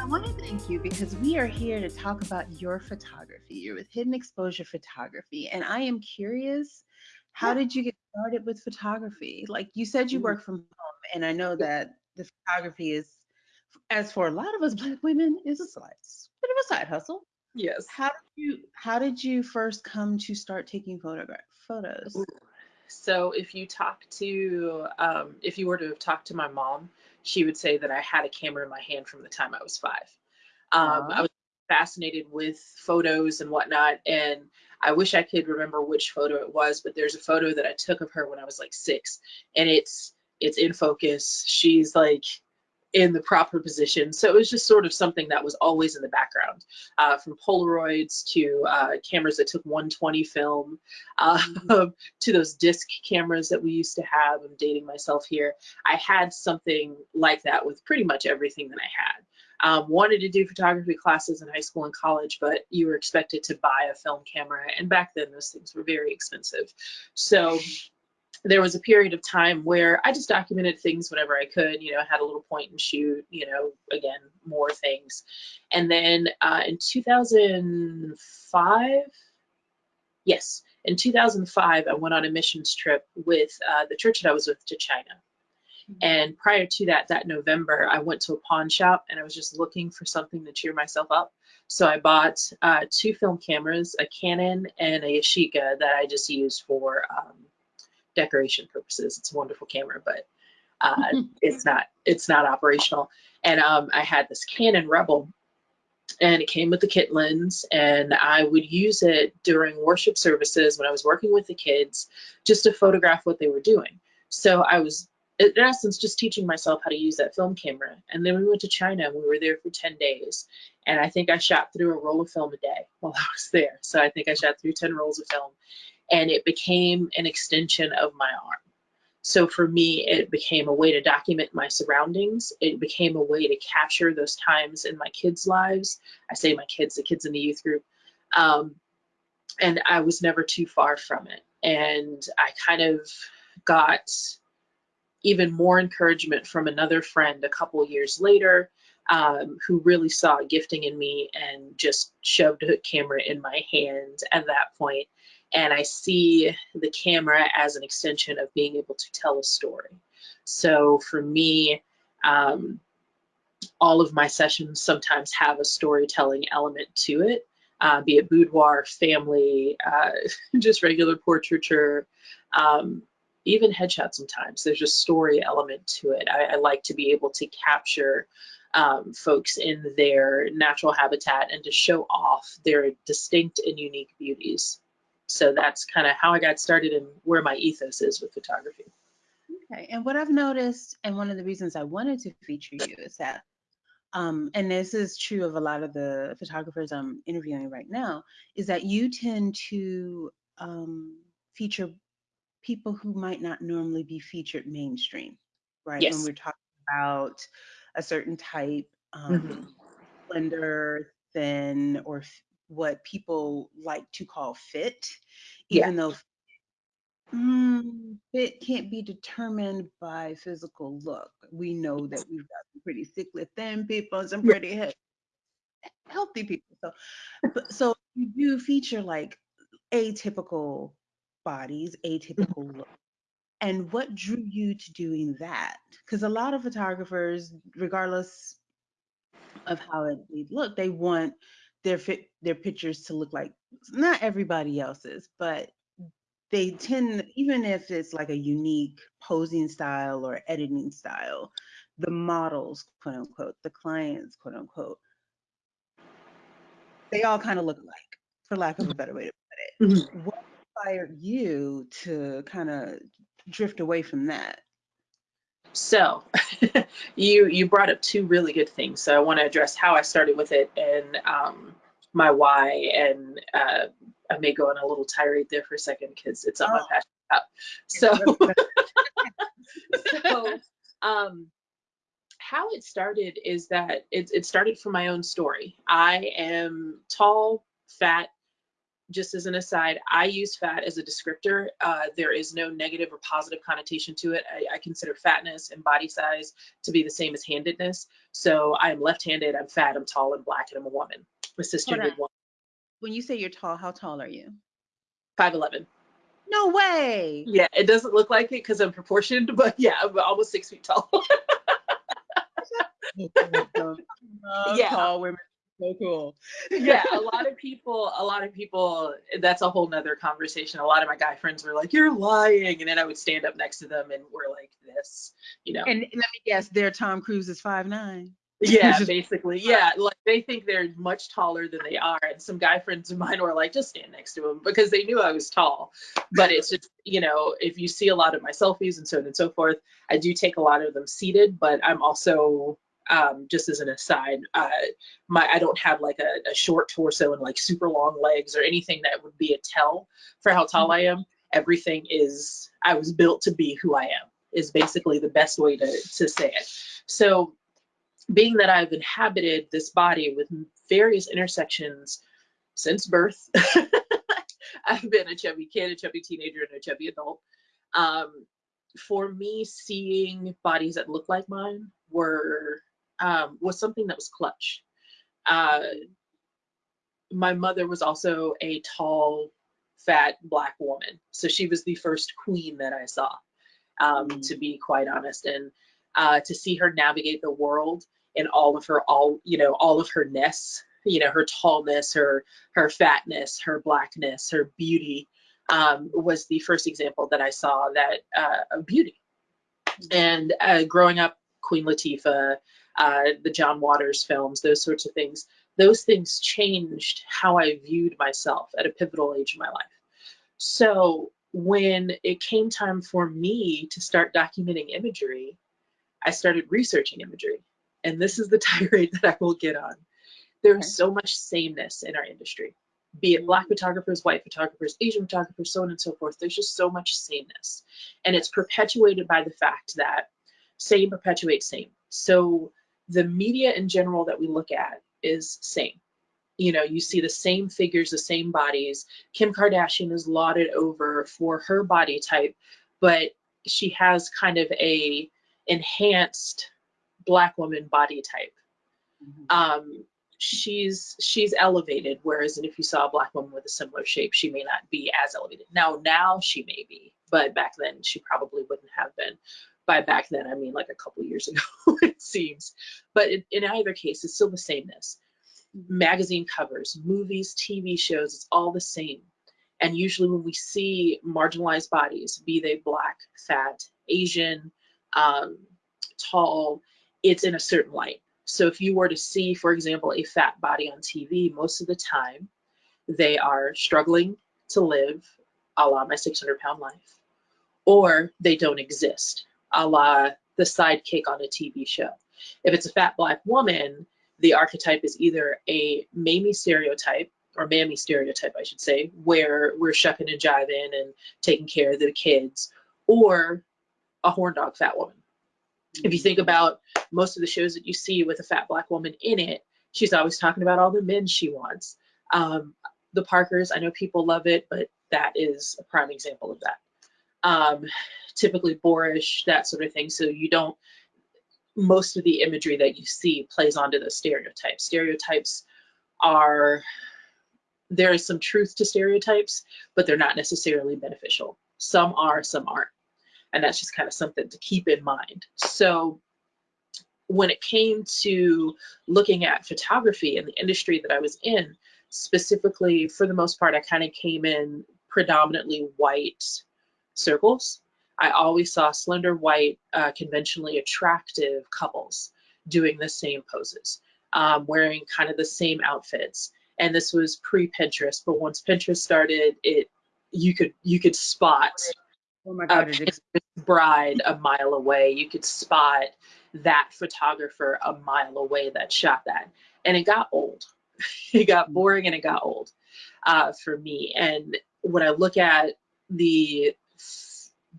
I want to thank you because we are here to talk about your photography. You're with Hidden Exposure Photography, and I am curious how did you get started with photography? Like you said, you Mm, work from home, and I know that the photography is, as for a lot of us Black women, is a side, bit of a side hustle. Yes. How did you How did you first come to start taking photograph photos? So if you talk to, um, if you were to have talked to my mom, she would say that I had a camera in my hand from the time I was five. Um, I was fascinated with photos and whatnot, and I wish I could remember which photo it was, but there's a photo that I took of her when I was like six, and it's it's in focus. She's like in the proper position. So it was just sort of something that was always in the background, uh, from Polaroids to uh, cameras that took 120 film, uh, Mhm. to those disc cameras that we used to have. I'm dating myself here. I had something like that with pretty much everything that I had. Um, wanted to do photography classes in high school and college, but you were expected to buy a film camera, and back then those things were very expensive. So there was a period of time where I just documented things whenever I could, you know, had a little point and shoot, you know, again, more things. And then uh, in 2005, yes, in 2005, I went on a missions trip with uh, the church that I was with to China. And prior to that, that November, I went to a pawn shop and I was just looking for something to cheer myself up. So I bought uh, two film cameras, a Canon and a Yashica that I just used for um, decoration purposes. It's a wonderful camera, but uh, it's not it's not operational. And um, I had this Canon Rebel, and it came with the kit lens, and I would use it during worship services when I was working with the kids, just to photograph what they were doing. So I was in essence just teaching myself how to use that film camera. And then we went to China, and we were there for 10 days, and I think I shot through a roll of film a day while I was there. So I think I shot through 10 rolls of film and it became an extension of my arm. So for me, it became a way to document my surroundings. It became a way to capture those times in my kids' lives. I say my kids, the kids in the youth group. Um, and I was never too far from it. And I kind of got even more encouragement from another friend a couple years later um, who really saw gifting in me and just shoved a camera in my hand at that point. And I see the camera as an extension of being able to tell a story. So for me, um, all of my sessions sometimes have a storytelling element to it, uh, be it boudoir, family, uh, just regular portraiture, um, even headshot sometimes. There's a story element to it. I, I like to be able to capture um, folks in their natural habitat and to show off their distinct and unique beauties. So that's kind of how I got started and where my ethos is with photography. Okay. And what I've noticed, and one of the reasons I wanted to feature you is that, um, and this is true of a lot of the photographers I'm interviewing right now, is that you tend to um, feature people who might not normally be featured mainstream, right? When we're talking about a certain type, um, slender, thin, or what people like to call fit, Yeah. even though Mm, it can't be determined by physical look. We know that we've got some pretty sickly thin people and some pretty he- healthy people. So, but so you do feature like atypical bodies, atypical look. And what drew you to doing that? Because a lot of photographers, regardless of how it, they look, they want their fit their pictures to look like not everybody else's, but they tend even if it's like a unique posing style or editing style the models quote unquote the clients quote unquote they all kind of look alike for lack of a mm-hmm. better way to put it. Mm-hmm. What inspired you to kind of drift away from that So you you brought up two really good things. So I want to address how I started with it and um, my why, and uh, I may go on a little tirade there for a second because it's something oh I'm passionate So so um, how it started is that it, it started from my own story. I am tall, fat, just as an aside, I use fat as a descriptor. Uh, there is no negative or positive connotation to it. I, I, consider fatness and body size to be the same as handedness. So I'm left-handed, I'm fat, I'm tall and black, and I'm a woman, a cisgendered woman. When you say you're tall, how tall are you? 5'11". No way. Yeah, it doesn't look like it because I'm proportioned, but yeah, I'm almost six feet tall. yeah. Tall women so cool. yeah, a lot of people, a lot of people, that's a whole nother conversation. A lot of my guy friends were like, You're lying. And then I would stand up next to them and we're like this, you know. And let me guess, their Tom Cruise is five nine. Yeah, basically. Yeah. Like they think they're much taller than they are. And some guy friends of mine were like, just stand next to him because they knew I was tall. But it's just, you know, if you see a lot of my selfies and so on and so forth, I do take a lot of them seated, but I'm also um, just as an aside, uh, my I don't have like a, a, short torso and like super long legs or anything that would be a tell for how tall I am. Everything is I was built to be who I am is basically the best way to to say it. So being that I've inhabited this body with various intersections since birth, I've been a chubby kid, a chubby teenager, and a chubby adult. Um, for me, seeing bodies that look like mine were um, was something that was clutch. Uh, my mother was also a tall, fat black woman, so she was the first queen that I saw, um, mm. to be quite honest. And uh, to see her navigate the world in all of her all you know all of her ness, you know her tallness, her her fatness, her blackness, her beauty, um, was the first example that I saw that uh, of beauty. Mm. And uh, growing up, Queen Latifah, uh, the John Waters films, those sorts of things. Those things changed how I viewed myself at a pivotal age in my life. So when it came time for me to start documenting imagery, I started researching imagery. And this is the tirade that I will get on. There's okay. so much sameness in our industry, be it Black photographers, white photographers, Asian photographers, so on and so forth. There's just so much sameness. And it's perpetuated by the fact that same perpetuates same. So the media in general that we look at is same. You know, you see the same figures, the same bodies. Kim Kardashian is lauded over for her body type, but she has kind of a enhanced black woman body type. Mm-hmm. Um, she's she's elevated, whereas if you saw a black woman with a similar shape, she may not be as elevated. Now, now she may be, but back then she probably wouldn't have been by back then I mean like a couple years ago it seems. But in, in, either case it's still the sameness. Magazine covers movies TV shows it's all the same. And usually when we see marginalized bodies be they black fat Asian um, tall it's in a certain light. So if you were to see for example a fat body on TV most of the time they are struggling to live a la my 600 pound life or they don't exist a la the sidekick on a TV show. If it's a fat black woman, the archetype is either a Mamie stereotype or Mammy stereotype, I should say, where we're shucking and jiving and taking care of the kids, or a horn dog fat woman. If you think about most of the shows that you see with a fat black woman in it, she's always talking about all the men she wants. Um, the Parkers, I know people love it, but that is a prime example of that. Um, typically boorish, that sort of thing. So you don't, most of the imagery that you see plays onto the stereotypes. Stereotypes are, there is some truth to stereotypes, but they're not necessarily beneficial. Some are, some aren't. And that's just kind of something to keep in mind. So when it came to looking at photography and the industry that I was in, specifically for the most part, I kind of came in predominantly white circles. I always saw slender white, uh, conventionally attractive couples doing the same poses, um, wearing kind of the same outfits. And this was pre-Pinterest, but once Pinterest started, it you could you could spot oh my God, a bride a mile away. You could spot that photographer a mile away that shot that, and it got old. it got mm. boring and it got old uh, for me. And when I look at the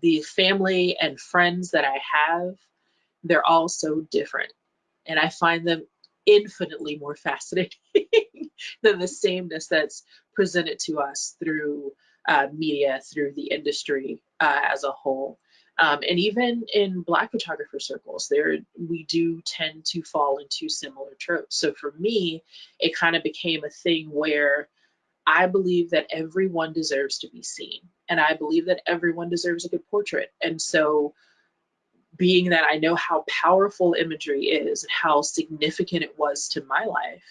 the family and friends that I have, they're all so different. And I find them infinitely more fascinating than the sameness that's presented to us through uh, media, through the industry uh, as a whole. Um, and even in Black photographer circles, there we do tend to fall into similar tropes. So for me, it kind of became a thing where I believe that everyone deserves to be seen, and I believe that everyone deserves a good portrait. And so, being that I know how powerful imagery is and how significant it was to my life,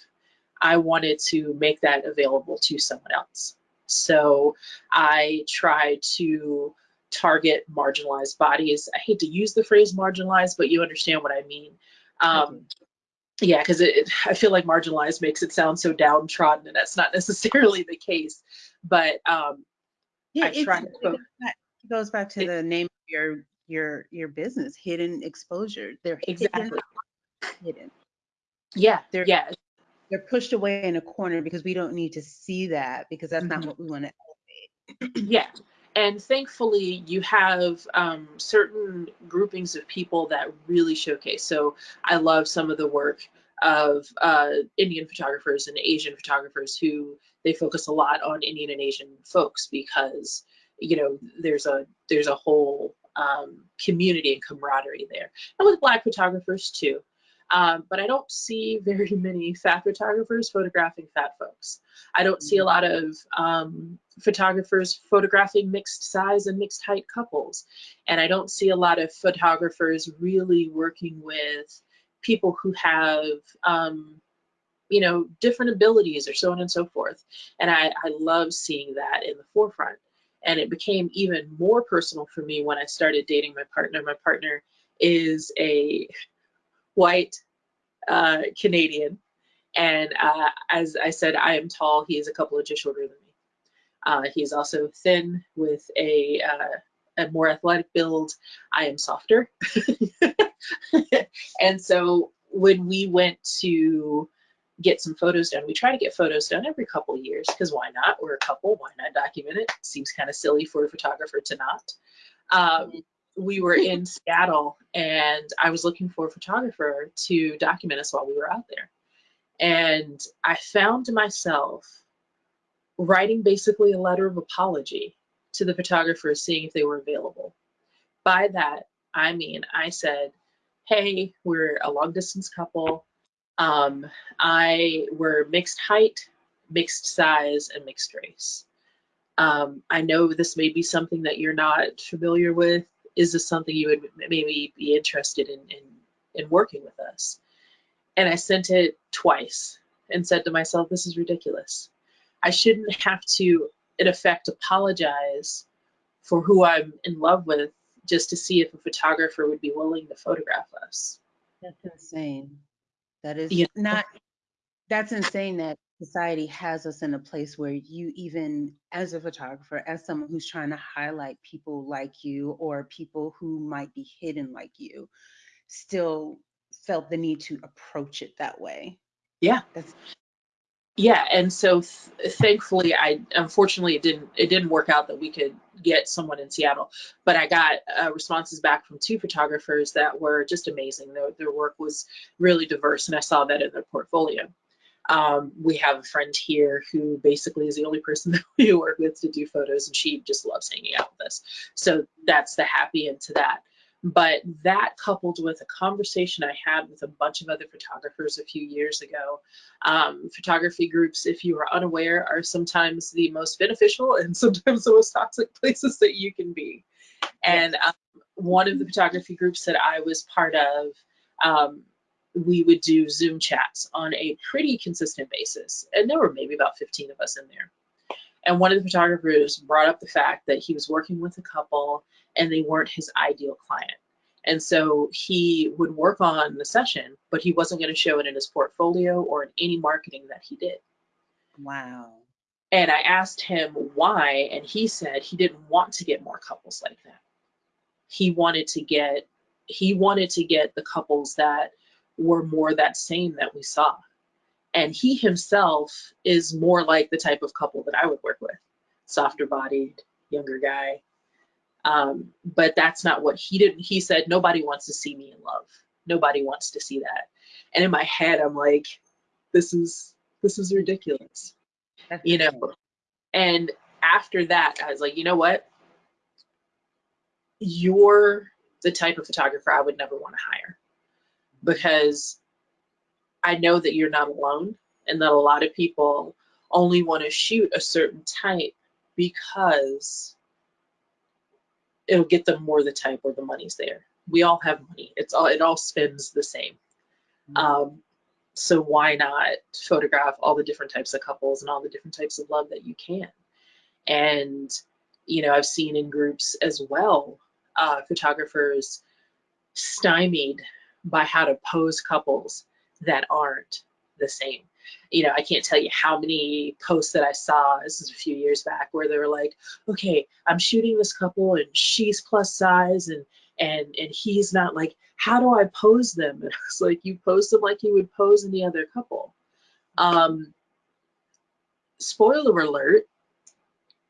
I wanted to make that available to someone else. So I try to target marginalized bodies. I hate to use the phrase marginalized, but you understand what I mean. Um, yeah, because I feel like marginalized makes it sound so downtrodden, and that's not necessarily the case. But um, yeah, it, it goes back to it, the name of your your your business, hidden exposure. They're exactly hidden. Yeah, they're yeah. They're pushed away in a corner because we don't need to see that because that's mm-hmm. not what we want to elevate. yeah, and thankfully you have um, certain groupings of people that really showcase so i love some of the work of uh, indian photographers and asian photographers who they focus a lot on indian and asian folks because you know there's a there's a whole um, community and camaraderie there and with black photographers too um, but I don't see very many fat photographers photographing fat folks. I don't see a lot of um, photographers photographing mixed size and mixed height couples. And I don't see a lot of photographers really working with people who have, um, you know, different abilities or so on and so forth. And I, I love seeing that in the forefront. And it became even more personal for me when I started dating my partner. My partner is a white uh, Canadian. And uh, as I said, I am tall. He is a couple inches shorter than me. Uh, he is also thin with a, uh, a more athletic build. I am softer. and so when we went to get some photos done, we try to get photos done every couple years because why not? We're a couple, why not document it? Seems kind of silly for a photographer to not. Um, we were in Seattle and I was looking for a photographer to document us while we were out there. And I found myself writing basically a letter of apology to the photographers, seeing if they were available. By that, I mean, I said, hey, we're a long distance couple. Um, I we're mixed height, mixed size, and mixed race. Um, I know this may be something that you're not familiar with is this something you would maybe be interested in, in, in working with us? And I sent it twice and said to myself, this is ridiculous. I shouldn't have to, in effect, apologize for who I'm in love with just to see if a photographer would be willing to photograph us. That's insane. That is know? not, that's insane that society has us in a place where you even as a photographer as someone who's trying to highlight people like you or people who might be hidden like you still felt the need to approach it that way yeah that's yeah and so th- thankfully i unfortunately it didn't it didn't work out that we could get someone in seattle but i got uh, responses back from two photographers that were just amazing their, their work was really diverse and i saw that in their portfolio um, we have a friend here who basically is the only person that we work with to do photos, and she just loves hanging out with us. So that's the happy end to that. But that coupled with a conversation I had with a bunch of other photographers a few years ago, um, photography groups, if you are unaware, are sometimes the most beneficial and sometimes the most toxic places that you can be. And um, one of the photography groups that I was part of, um, we would do Zoom chats on a pretty consistent basis. And there were maybe about 15 of us in there. And one of the photographers brought up the fact that he was working with a couple and they weren't his ideal client. And so he would work on the session, but he wasn't going to show it in his portfolio or in any marketing that he did. Wow. And I asked him why, and he said he didn't want to get more couples like that. He wanted to get he wanted to get the couples that were more that same that we saw. And he himself is more like the type of couple that I would work with softer bodied, younger guy. Um, but that's not what he did. He said, Nobody wants to see me in love. Nobody wants to see that. And in my head, I'm like, This is This is ridiculous. You know, and after that, I was like, you know what? You're the type of photographer I would never want to hire because I know that you're not alone and that a lot of people only want to shoot a certain type because it'll get them more the type or the money's there. We all have money. It's all it all spends the same. Mm-hmm. Um, so why not photograph all the different types of couples and all the different types of love that you can? And you know, I've seen in groups as well, uh, photographers stymied by how to pose couples that aren't the same you know, I can't tell you how many posts that I saw, this is a few years back, where they were like, okay, I'm shooting this couple and she's plus size and and and he's not like, how do I pose them? And it's like you pose them like you would pose any other couple. Um spoiler alert,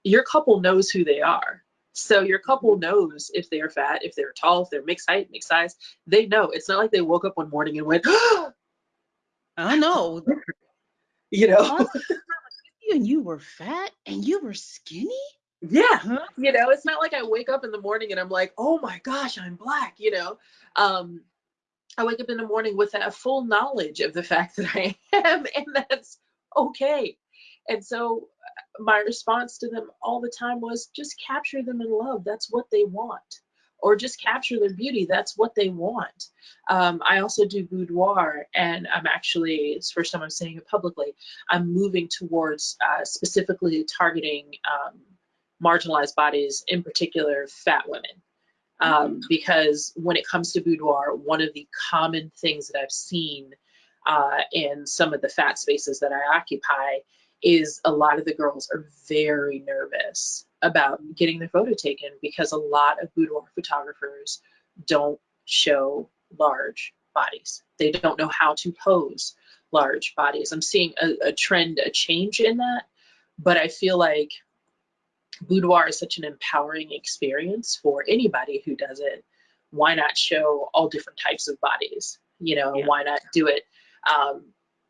your couple knows who they are. So your couple knows if they're fat, if they're tall, if they're mixed height, mixed size. They know. It's not like they woke up one morning and went, I know. you know. and you were fat and you were skinny? Yeah. Huh? You know, it's not like I wake up in the morning and I'm like, oh my gosh, I'm black, you know. Um, I wake up in the morning with a full knowledge of the fact that I am, and that's okay. And so uh, my response to them all the time was just capture them in love. That's what they want or just capture their beauty. That's what they want. Um, I also do boudoir, and I'm actually, it's the first time I'm saying it publicly, I'm moving towards uh, specifically targeting um, marginalized bodies, in particular fat women. Um, mm-hmm. because when it comes to boudoir, one of the common things that I've seen uh, in some of the fat spaces that I occupy is a lot of the girls are very nervous about getting their photo taken because a lot of boudoir photographers don't show large bodies. They don't know how to pose large bodies. I'm seeing a, a trend, a change in that, but I feel like boudoir is such an empowering experience for anybody who does it. Why not show all different types of bodies? You know, yeah. why not do it um,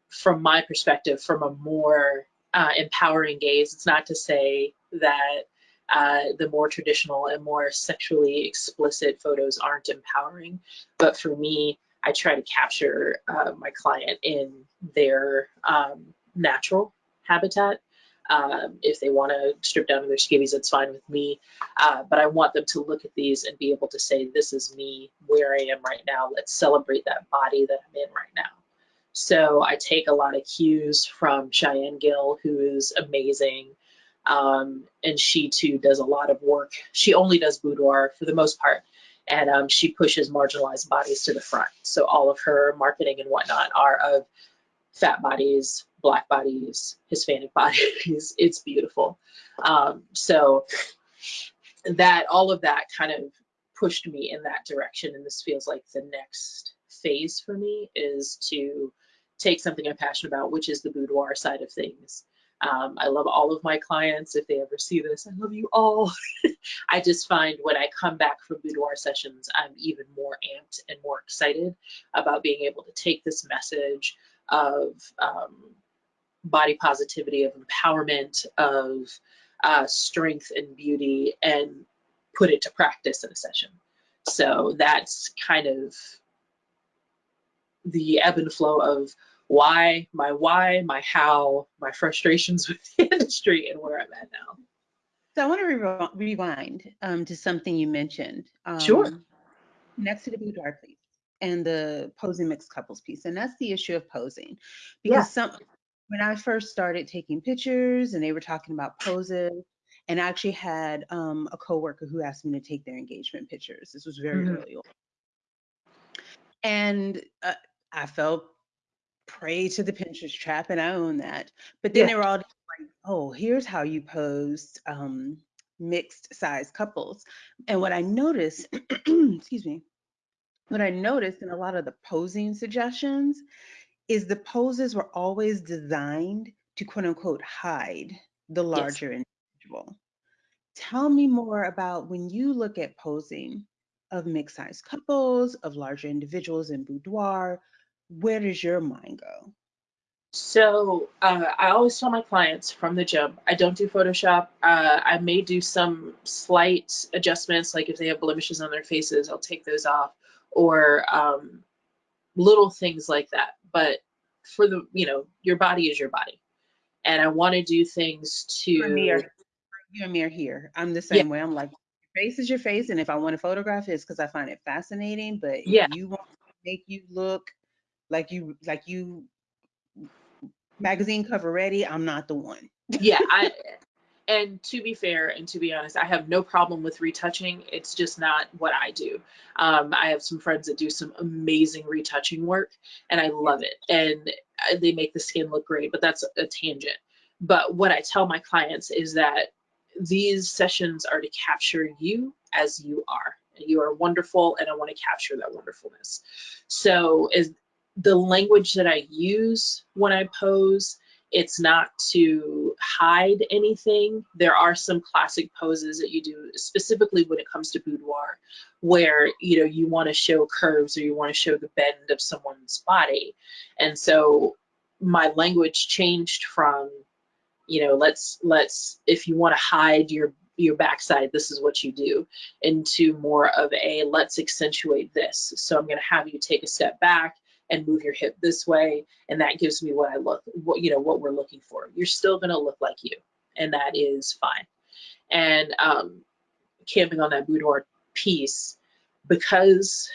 from my perspective, from a more uh, empowering gaze? It's not to say that uh, the more traditional and more sexually explicit photos aren't empowering. But for me, I try to capture uh, my client in their um, natural habitat. Um, if they want to strip down to their skivvies, that's fine with me. Uh, but I want them to look at these and be able to say, this is me where I am right now. Let's celebrate that body that I'm in right now. So I take a lot of cues from Cheyenne Gill, who is amazing. Um, and she too does a lot of work. She only does boudoir for the most part, and um, she pushes marginalized bodies to the front. So all of her marketing and whatnot are of fat bodies, black bodies, Hispanic bodies. it's beautiful. Um, so that all of that kind of pushed me in that direction, and this feels like the next phase for me is to take something I'm passionate about, which is the boudoir side of things, um, I love all of my clients. If they ever see this, I love you all. I just find when I come back from boudoir sessions, I'm even more amped and more excited about being able to take this message of um, body positivity, of empowerment, of uh, strength and beauty, and put it to practice in a session. So that's kind of the ebb and flow of why, my why, my how, my frustrations with the industry, and where I'm at now. So I want to re rewind um, to something you mentioned. Um, sure. Next to the boudoir, please, and the posing mixed couples piece, and that's the issue of posing, because yeah. some when I first started taking pictures and they were talking about poses, and I actually had um, a coworker who asked me to take their engagement pictures. This was very mm -hmm. early on, and uh, I felt prey to the Pinterest trap, and I own that. But then yeah. they were all like, oh, here's how you pose um, mixed size couples. And what I noticed, excuse me, what I noticed in a lot of the posing suggestions is the poses were always designed to quote unquote hide the larger yes. individual. Tell me more about when you look at posing of mixed size couples, of larger individuals in boudoir, where does your mind go? So uh, I always tell my clients from the jump, I don't do Photoshop. Uh, I may do some slight adjustments, like if they have blemishes on their faces, I'll take those off, or um, little things like that. But for the, you know, your body is your body, and I want to do things You and me to, are, you and me are here. I'm the same way. I'm like, your face is your face, and if I want to photograph it, it's because I find it fascinating. But yeah, you want to make you look like you like you magazine cover ready, I'm not the one. yeah. I and to be fair and to be honest, I have no problem with retouching. It's just not what I do. Um, I have some friends that do some amazing retouching work, and I love it. And uh, they make the skin look great, but that's a tangent. But what I tell my clients is that these sessions are to capture you as you are. You are wonderful, and I want to capture that wonderfulness. So, is the language that I use when I pose it's not to hide anything. There are some classic poses that you do, specifically when it comes to boudoir, where you know you want to show curves or you want to show the bend of someone's body. And so my language changed from, you know, let's let's if you want to hide your your backside, this is what you do, into more of a let's accentuate this. So I'm going to have you take a step back and move your hip this way and that gives me what I look what you know what we're looking for. You're still going to look like you and that is fine. And um camping on that boudoir piece because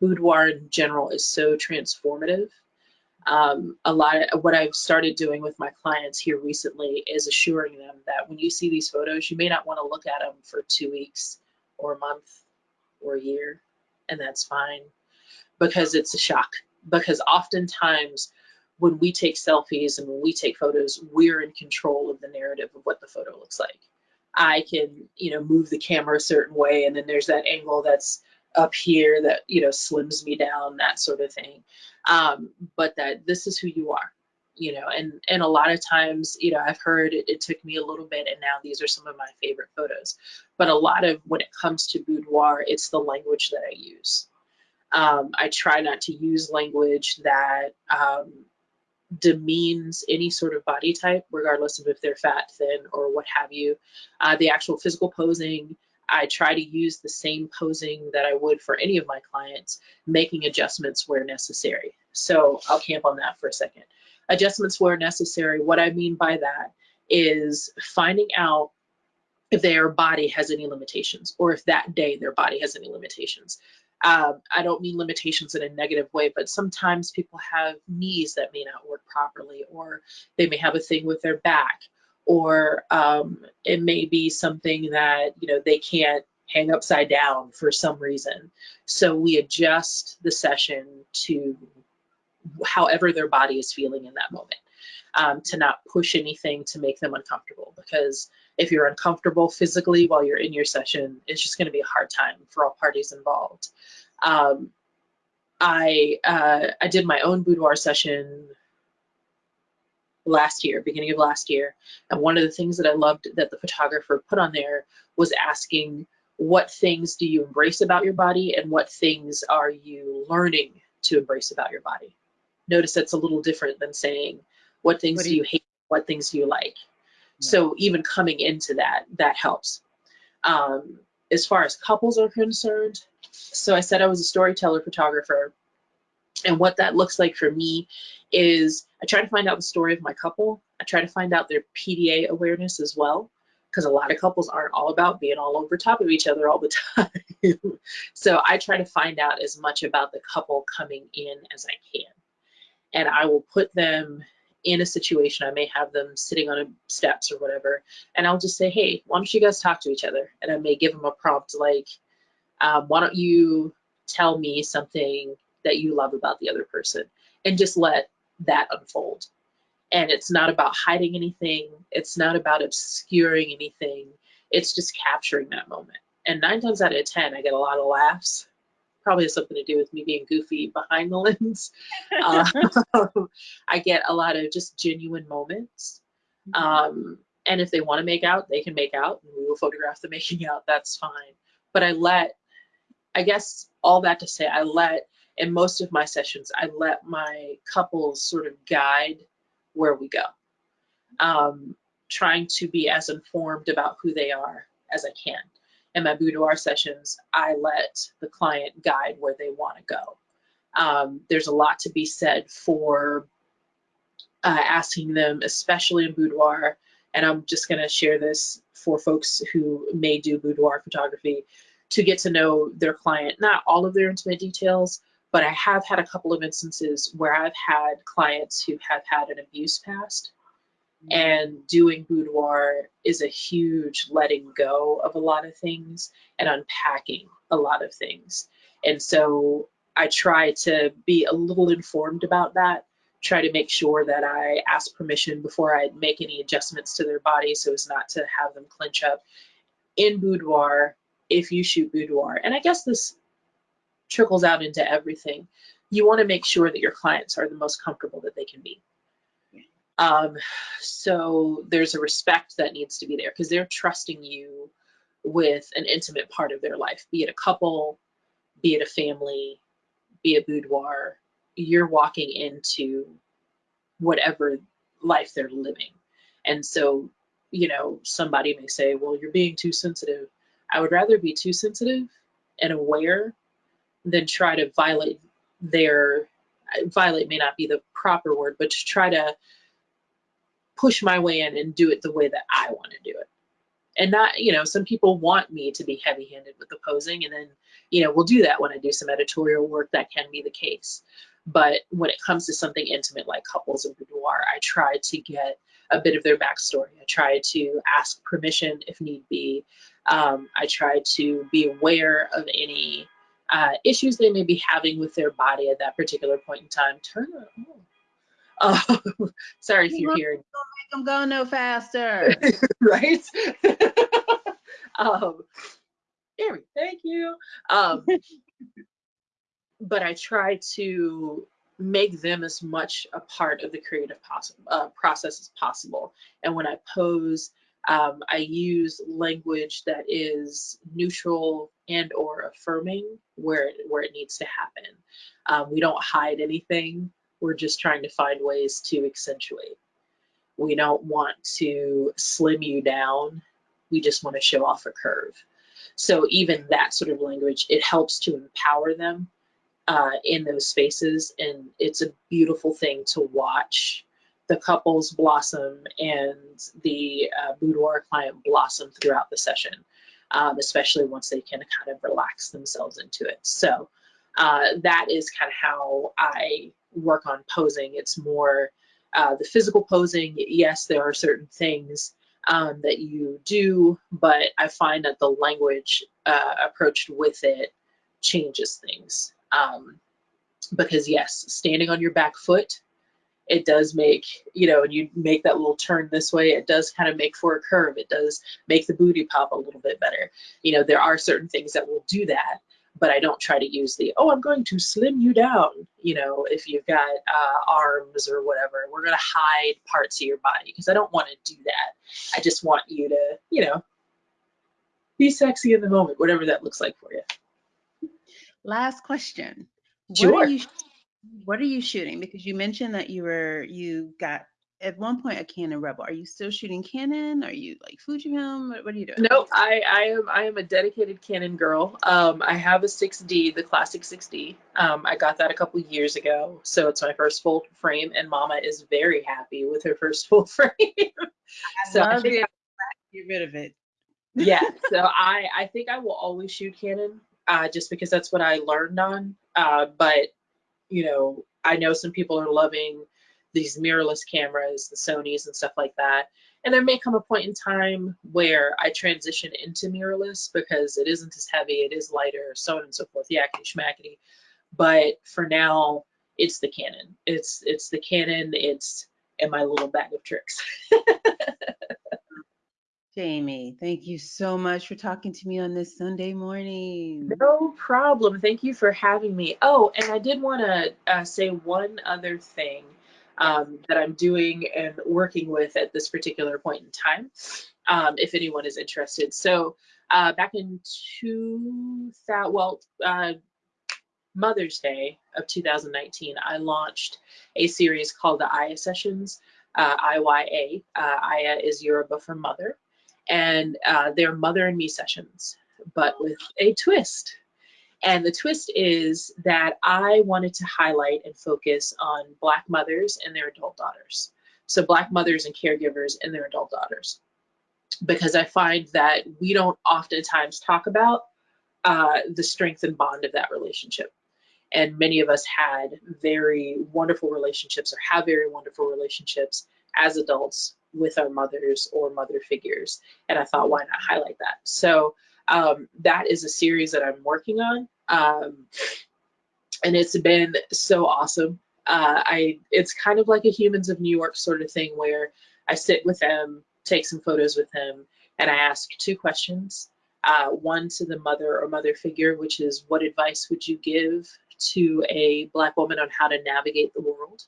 boudoir in general is so transformative um, a lot of what I've started doing with my clients here recently is assuring them that when you see these photos, you may not want to look at them for two weeks or a month or a year, and that's fine because it's a shock because oftentimes when we take selfies and when we take photos, we're in control of the narrative of what the photo looks like. I can, you know, move the camera a certain way, and then there's that angle that's up here that, you know, slims me down, that sort of thing. Um, but that this is who you are, you know, and and a lot of times, you know, I've heard it, it took me a little bit, and now these are some of my favorite photos. But a lot of when it comes to boudoir, it's the language that I use um, I try not to use language that um, demeans any sort of body type, regardless of if they're fat, thin, or what have you. Uh, the actual physical posing, I try to use the same posing that I would for any of my clients, making adjustments where necessary. So I'll camp on that for a second. Adjustments where necessary, what I mean by that is finding out if their body has any limitations or if that day their body has any limitations. Um, I don't mean limitations in a negative way, but sometimes people have knees that may not work properly, or they may have a thing with their back, or um, it may be something that you know they can't hang upside down for some reason. So we adjust the session to however their body is feeling in that moment, um, to not push anything to make them uncomfortable. Because if you're uncomfortable physically while you're in your session, it's just going to be a hard time for all parties involved. Um, I uh, I did my own boudoir session last year, beginning of last year, and one of the things that I loved that the photographer put on there was asking what things do you embrace about your body and what things are you learning to embrace about your body. Notice that's a little different than saying what things what do, you, you hate, what things do you like. So even coming into that, that helps. Um, as far as couples are concerned, so I said I was a storyteller photographer. And what that looks like for me is I try to find out the story of my couple. I try to find out their PDA awareness as well, because a lot of couples aren't all about being all over top of each other all the time. so I try to find out as much about the couple coming in as I can. And I will put them in a situation, I may have them sitting on a steps or whatever, and I'll just say, hey, why don't you guys talk to each other? And I may give them a prompt like, um, why don't you tell me something that you love about the other person? And just let that unfold. And it's not about hiding anything. It's not about obscuring anything. It's just capturing that moment. And nine times out of 10, I get a lot of laughs probably has something to do with me being goofy behind the lens. um, I get a lot of just genuine moments. Mm-hmm. Um, and if they want to make out, they can make out, and we will photograph the making out. That's fine. But I let, I guess, all that to say, I let in most of my sessions, I let my couples sort of guide where we go. Um, trying to be as informed about who they are as I can. In my boudoir sessions, I let the client guide where they want to go. Um, there's a lot to be said for uh, asking them, especially in boudoir, and I'm just going to share this for folks who may do boudoir photography to get to know their client, not all of their intimate details, but I have had a couple of instances where I've had clients who have had an abuse past and doing boudoir is a huge letting go of a lot of things and unpacking a lot of things. And so I try to be a little informed about that, try to make sure that I ask permission before I make any adjustments to their body so as not to have them clench up. In boudoir, if you shoot boudoir, and I guess this trickles out into everything, you want to make sure that your clients are the most comfortable that they can be. Um, so there's a respect that needs to be there because they're trusting you with an intimate part of their life, be it a couple, be it a family, be a boudoir. You're walking into whatever life they're living. And so, you know, somebody may say, well, you're being too sensitive. I would rather be too sensitive and aware than try to violate their, violate may not be the proper word, but to try to push my way in and do it the way that I want to do it. And not, you know, some people want me to be heavy handed with the posing, and then, you know, we'll do that when I do some editorial work. That can be the case. But when it comes to something intimate like couples and boudoir, I try to get a bit of their backstory. I try to ask permission if need be. Um, I try to be aware of any uh, issues they may be having with their body at that particular point in time. Turn it on. Uh, sorry if you're hearing. Make them go no faster. right? um, thank you. Um, but I try to make them as much a part of the creative uh, process as possible. And when I pose, um, I use language that is neutral and or affirming where it, where it needs to happen. Um, we don't hide anything. We're just trying to find ways to accentuate. We don't want to slim you down. We just want to show off a curve. So even that sort of language, it helps to empower them uh, in those spaces. And it's a beautiful thing to watch the couples blossom and the uh, boudoir client blossom throughout the session, um, especially once they can kind of relax themselves into it. So uh, that is kind of how I work on posing. It's more uh, the physical posing. Yes, there are certain things um, that you do, but I find that the language uh, approached with it changes things. Um, because yes, standing on your back foot, it does make, you know, and you make that little turn this way, it does kind of make for a curve. It does make the booty pop a little bit better. You know, there are certain things that will do that but I don't try to use the, oh, I'm going to slim you down. You know, if you've got uh, arms or whatever, we're going to hide parts of your body because I don't want to do that. I just want you to, you know, be sexy in the moment, whatever that looks like for you. Last question. Sure. What are you, what are you shooting? Because you mentioned that you were, you got at one point a Canon Rebel. Are you still shooting Canon? Are you like Fujifilm? What, what are you doing? No, I, I am I am a dedicated Canon girl. Um, I have a 6D, the classic 6D. Um, I got that a couple years ago, so it's my first full frame, and Mama is very happy with her first full frame. I so love I it. Get rid of it. yeah, so I I think I will always shoot Canon, uh, just because that's what I learned on. Uh, but you know, I know some people are loving these mirrorless cameras, the Sonys and stuff like that. And there may come a point in time where I transition into mirrorless because it isn't as heavy, it is lighter, so on and so forth, yakety schmackety. But for now, it's the Canon. It's it's the Canon. It's in my little bag of tricks. Jamie, thank you so much for talking to me on this Sunday morning. No problem. Thank you for having me. Oh, and I did want to uh, say one other thing um, that I'm doing and working with at this particular point in time, um, if anyone is interested. So uh, back in 2000, well, uh, Mother's Day of 2019, I launched a series called the Iya Sessions. uh, IYA. Uh, Iya is Yoruba for mother, and uh, they're mother and me sessions, but with a twist. And the twist is that I wanted to highlight and focus on Black mothers and their adult daughters. So, Black mothers and caregivers and their adult daughters. Because I find that we don't oftentimes talk about uh, the strength and bond of that relationship. And many of us had very wonderful relationships or have very wonderful relationships as adults with our mothers or mother figures. And I thought, why not highlight that? So um, that is a series that I'm working on. Um, and it's been so awesome. Uh, I it's kind of like a Humans of New York sort of thing where I sit with them, take some photos with them, and I ask two questions. Uh, one to the mother or mother figure, which is what advice would you give to a Black woman on how to navigate the world?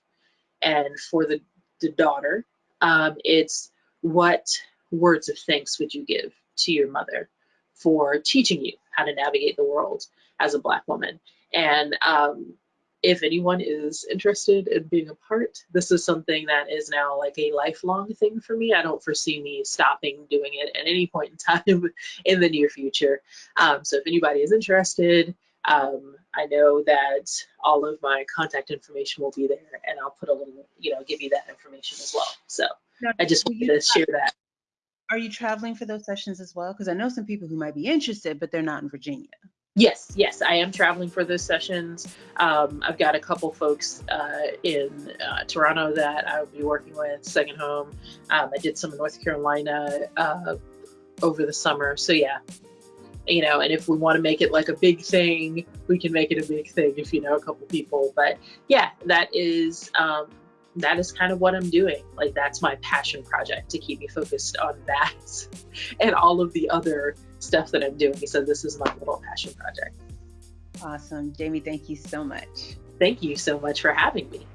And for the, the daughter, um, it's what words of thanks would you give to your mother for teaching you how to navigate the world as a Black woman? And um, if anyone is interested in being a part, this is something that is now like a lifelong thing for me. I don't foresee me stopping doing it at any point in time in the near future. Um, so if anybody is interested, um, I know that all of my contact information will be there and I'll put a little, you know, give you that information as well. So now, I just wanted to share that. Are you traveling for those sessions as well? Because I know some people who might be interested, but they're not in Virginia. Yes, yes, I am traveling for those sessions. Um, I've got a couple folks uh, in uh, Toronto that I will be working with, Second Home. Um, I did some in North Carolina uh, over the summer. So, yeah, you know, and if we want to make it like a big thing, we can make it a big thing if you know a couple people. But yeah, that is um, that is kind of what I'm doing. Like that's my passion project to keep me focused on that and all of the other stuff that I'm doing. So this is my little passion project. Awesome. Jamie, thank you so much. Thank you so much for having me.